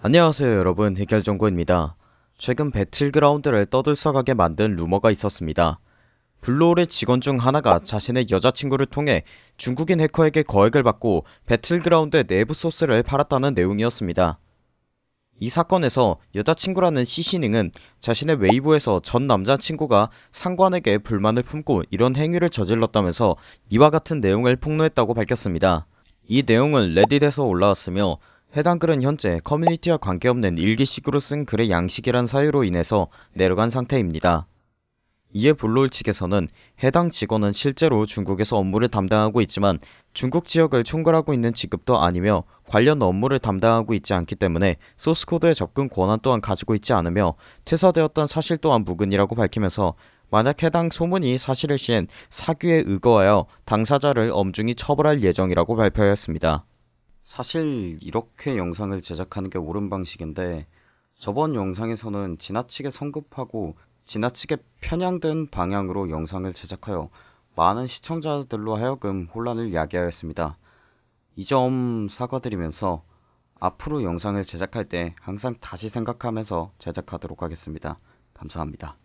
안녕하세요 여러분. 해결정구입니다. 최근 배틀그라운드를 떠들썩하게 만든 루머가 있었습니다. 블루홀의 직원 중 하나가 자신의 여자친구를 통해 중국인 해커에게 거액을 받고 배틀그라운드의 내부 소스를 팔았다는 내용이었습니다. 이 사건에서 여자친구라는 시시닝은 자신의 웨이보에서 전 남자친구가 상관에게 불만을 품고 이런 행위를 저질렀다면서 이와 같은 내용을 폭로했다고 밝혔습니다. 이 내용은 레딧에서 올라왔으며 해당 글은 현재 커뮤니티와 관계없는 일기식으로 쓴 글의 양식이란 사유로 인해서 내려간 상태입니다. 이에 블루홀 측에서는 해당 직원은 실제로 중국에서 업무를 담당하고 있지만 중국 지역을 총괄하고 있는 직급도 아니며 관련 업무를 담당하고 있지 않기 때문에 소스코드의 접근 권한 또한 가지고 있지 않으며 퇴사되었던 사실 또한 무근이라고 밝히면서 만약 해당 소문이 사실일 시엔 사규에 의거하여 당사자를 엄중히 처벌할 예정이라고 발표하였습니다. 사실 이렇게 영상을 제작하는 게 옳은 방식인데 저번 영상에서는 지나치게 성급하고 지나치게 편향된 방향으로 영상을 제작하여 많은 시청자들로 하여금 혼란을 야기하였습니다. 이 점 사과드리면서 앞으로 영상을 제작할 때 항상 다시 생각하면서 제작하도록 하겠습니다. 감사합니다.